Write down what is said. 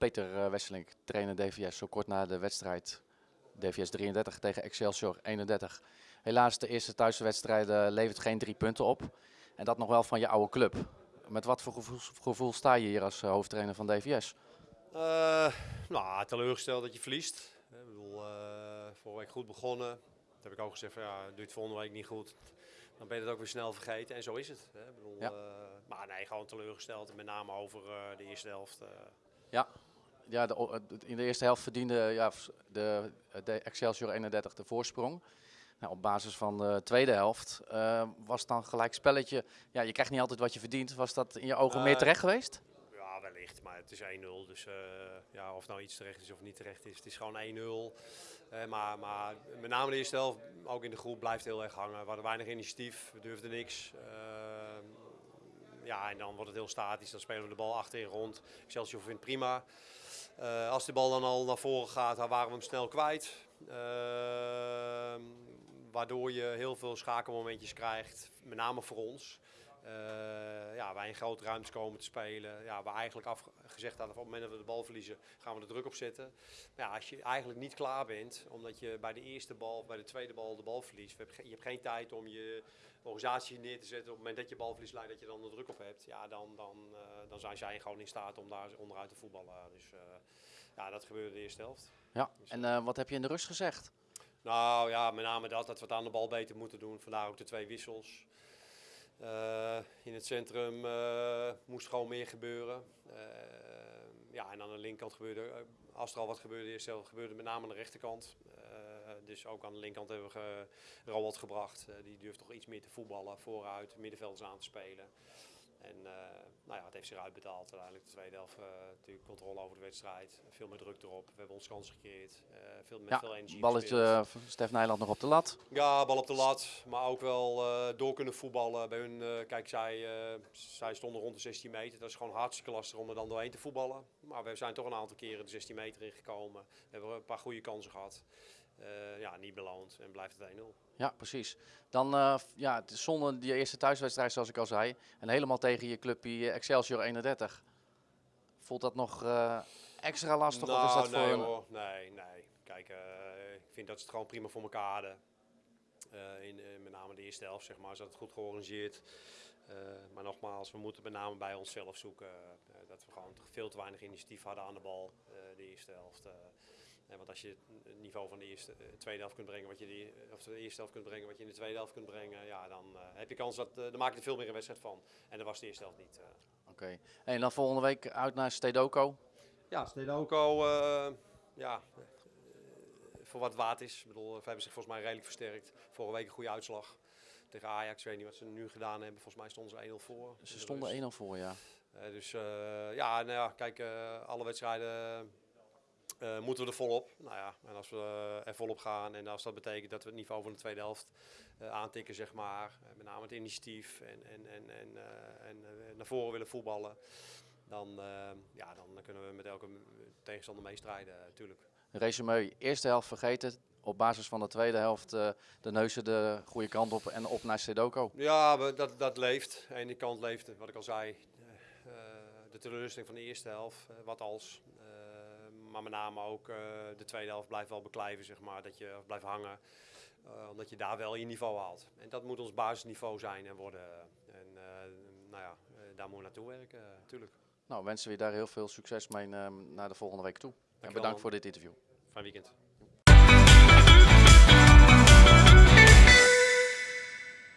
Peter uh, Wesseling, trainer DVS, zo kort na de wedstrijd DVS 33 tegen Excelsior 31. Helaas de eerste thuiswedstrijd levert geen drie punten op. En dat nog wel van je oude club. Met wat voor gevoel, gevoel sta je hier als uh, hoofdtrainer van DVS? nou, teleurgesteld dat je verliest. Ik bedoel, vorige week goed begonnen. Dat heb ik ook gezegd van ja, doe het volgende week niet goed dan ben je het ook weer snel vergeten. En zo is het. Hè. Ik bedoel, ja. uh, maar nee, gewoon teleurgesteld. Met name over de eerste helft. Ja, ja de, in de eerste helft verdiende ja, de, de Excelsior 31 de voorsprong. Nou, op basis van de tweede helft was dan gelijk spelletje. Ja, je krijgt niet altijd wat je verdient. Was dat in je ogen meer terecht geweest? Ja, wellicht. Maar het is 1-0. Dus ja, of nou iets terecht is of niet terecht is. Het is gewoon 1-0. Uh, maar, maar, met name de eerste helft, ook in de groep, blijft heel erg hangen. We hadden weinig initiatief, we durfden niks. Uh, ja, en dan wordt het heel statisch. Dan spelen we de bal achterin rond. Excelsior vindt prima. Uh, als de bal dan al naar voren gaat, dan waren we hem snel kwijt. waardoor je heel veel schakelmomentjes krijgt, met name voor ons. Uh, ja, wij in grote ruimtes komen te spelen. Ja, we eigenlijk afgezegd hadden, op het moment dat we de bal verliezen, gaan we de druk op zetten. Maar ja, als je eigenlijk niet klaar bent, omdat je bij de eerste bal of bij de tweede bal de bal verliest. Je hebt geen tijd om je organisatie neer te zetten. Op het moment dat je bal verliest, leidt dat je dan de druk op hebt. Ja, dan, dan, uh, dan zijn zij gewoon in staat om daar onderuit te voetballen. Dus uh, ja, dat gebeurde de eerste helft. Ja, dus, en wat heb je in de rust gezegd? Nou ja, met name dat, dat we het aan de bal beter moeten doen. Vandaar ook de twee wissels. Uh, in het centrum uh, moest gewoon meer gebeuren. Uh, ja, en aan de linkerkant gebeurde, als er al wat gebeurde, eerst gebeurde met name aan de rechterkant. dus ook aan de linkerkant hebben we ge, gebracht. die durft toch iets meer te voetballen, vooruit, middenvelders aan te spelen. En uh, nou ja, het heeft zich uitbetaald uiteindelijk. De tweede helft uh, natuurlijk controle over de wedstrijd. Veel meer druk erop. We hebben ons kans gecreëerd. Uh, veel, met ja, veel energie balletje Stef Nijland nog op de lat. Ja, bal op de lat. Maar ook wel door kunnen voetballen. Bij hun, kijk, zij, zij stonden rond de 16 meter. Dat is gewoon hartstikke lastig om er dan doorheen te voetballen. Maar we zijn toch een aantal keren de 16 meter ingekomen. We hebben een paar goede kansen gehad. Uh, ja, niet beloond en blijft het 1-0. Ja, precies. Dan uh, ja, het is zonder die eerste thuiswedstrijd, zoals ik al zei, en helemaal tegen je clubje Excelsior 31. Voelt dat nog uh, extra lastig? Nou, of is dat nee, voor hoor. nee, nee. Kijk, ik vind dat ze het gewoon prima voor elkaar hadden. in, met name de eerste helft, zeg maar, ze het goed georganiseerd. maar nogmaals, we moeten met name bij onszelf zoeken. dat we gewoon veel te weinig initiatief hadden aan de bal, de eerste helft. Want als je het niveau van de eerste, uh, tweede helft kunt brengen, wat je die, of de eerste helft kunt brengen, wat je in de tweede helft kunt brengen, ja, dan uh, heb je kans dat, uh, dan maak je er veel meer een wedstrijd van. En dat was de eerste helft niet. Oké. Okay. En dan volgende week uit naar Stedoco? Ja, Stedoco, ja, voor wat waard is. Ik bedoel, we hebben zich volgens mij redelijk versterkt. Vorige week een goede uitslag tegen Ajax. Ik weet niet wat ze nu gedaan hebben. Volgens mij stonden ze 1-0 voor. Ze stonden 1-0 voor, ja. dus ja, nou ja, kijk, alle wedstrijden uh, moeten we er volop. Nou ja, en als we uh, er volop gaan en als dat betekent dat we het niveau van de tweede helft uh, aantikken, zeg maar, met name het initiatief en, en, en, en, en naar voren willen voetballen, dan, ja, dan kunnen we met elke tegenstander meestrijden, natuurlijk. Resume, eerste helft vergeten, op basis van de tweede helft de neuzen de goede kant op en op naar Sedoko. Ja, dat, dat leeft. Aan die kant leeft, wat ik al zei, de teleurstelling van de eerste helft, wat als maar met name ook uh, de tweede helft blijft wel beklijven, zeg maar, dat je blijft hangen. Uh, omdat je daar wel je niveau haalt. En dat moet ons basisniveau zijn en worden. En uh, nou ja, daar moeten we naartoe werken, natuurlijk. Nou, wensen we je daar heel veel succes mee naar de volgende week toe. En bedankt voor dit interview. Fijn weekend.